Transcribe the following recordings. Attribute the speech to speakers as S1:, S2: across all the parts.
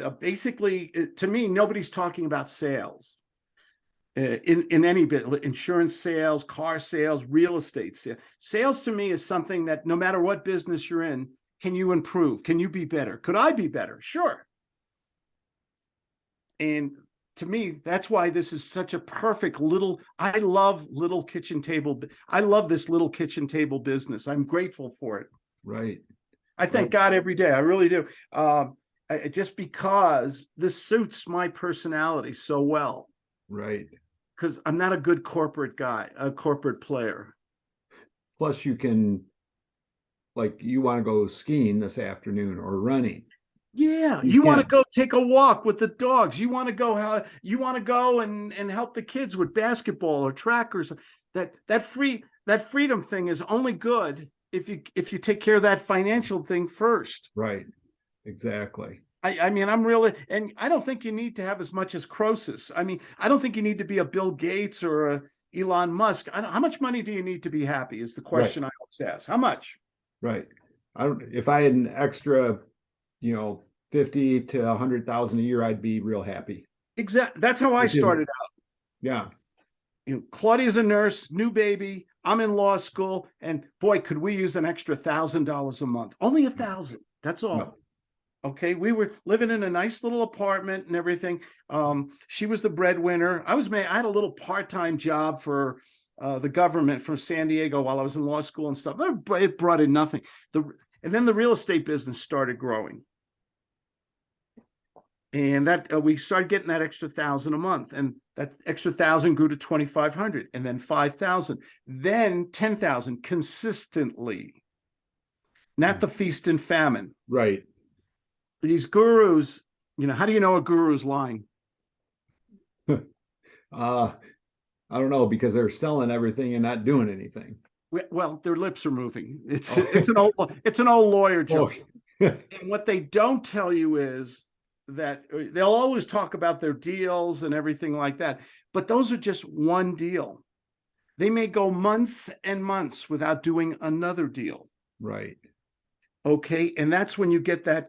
S1: uh, basically, uh, to me, nobody's talking about sales. Uh, in, in any bit, insurance sales, car sales, real estate sales. Sales to me is something that no matter what business you're in, can you improve? Can you be better? Could I be better? Sure. And to me, that's why this is such a perfect little, I love little kitchen table. I love this little kitchen table business. I'm grateful for it.
S2: Right,
S1: I thank God every day. I really do. Um, I, just because this suits my personality so well,
S2: right.
S1: because I'm not a good corporate guy, a corporate player.
S2: Plus you can, like, you want to go skiing this afternoon or running.
S1: Yeah,
S2: You
S1: you want to go take a walk with the dogs. You want to go how you want to go and and help the kids with basketball or trackers. that that free that freedom thing is only good if you if you take care of that financial thing first.
S2: Right, exactly.
S1: I, I mean, I'm really, and I don't think you need to have as much as Croesus. I mean, I don't think you need to be a Bill Gates or a Elon Musk. I don't, how much money do you need to be happy is the question I always ask. How much?
S2: Right. I don't, if I had an extra, you know, fifty to a hundred thousand a year, I'd be real happy.
S1: Exactly. That's how I started out.
S2: Yeah,
S1: You know, Claudia's a nurse, new baby. I'm in law school, and boy, could we use an extra thousand dollars a month? Only a thousand. That's all. Okay, we were living in a nice little apartment and everything. Um, she was the breadwinner. I was ma I had a little part-time job for uh, the government from San Diego while I was in law school and stuff. It br- It brought in nothing. The and then the real estate business started growing. And that uh, we started getting that extra thousand a month, and that extra thousand grew to twenty five hundred, and then five thousand, then ten thousand consistently. Not the feast and famine
S2: right.
S1: These gurus, you know, how do you know a guru's lying?
S2: Uh, I don't know, because they're selling everything and not doing anything.
S1: Well, their lips are moving. It's
S2: Oh.
S1: it's an old it's an old lawyer
S2: Oh,
S1: joke. And what they don't tell you is that uh, they'll always talk about their deals and everything like that, but those are just one deal. They may go months and months without doing another deal.
S2: Right,
S1: Okay, and that's when you get that.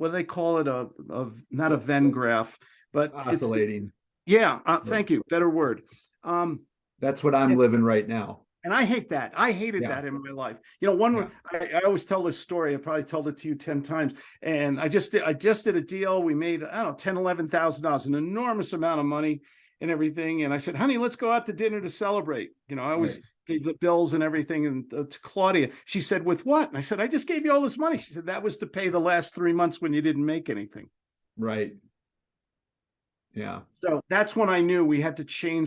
S1: What do they call it? A, a not a Venn graph, but
S2: oscillating.
S1: yeah. Uh, thank you. Better word. Um,
S2: That's what I'm
S1: Yeah.
S2: living right now.
S1: And I hate that. I hated
S2: Yeah.
S1: that in my life. You know, one,
S2: Yeah.
S1: I, I always tell this story. I probably told it to you 10 times. And I just did, I just did a deal. We made, I don't know, 10, 11,000 dollars, an enormous amount of money and everything. And I said, honey, let's go out to dinner to celebrate. You know, I always
S2: Right.
S1: gave the bills and everything and uh, to Claudia. She said, with what? And I said, I just gave you all this money. She said, that was to pay the last three months when you didn't make anything.
S2: Right. Yeah,
S1: So that's when I knew we had to change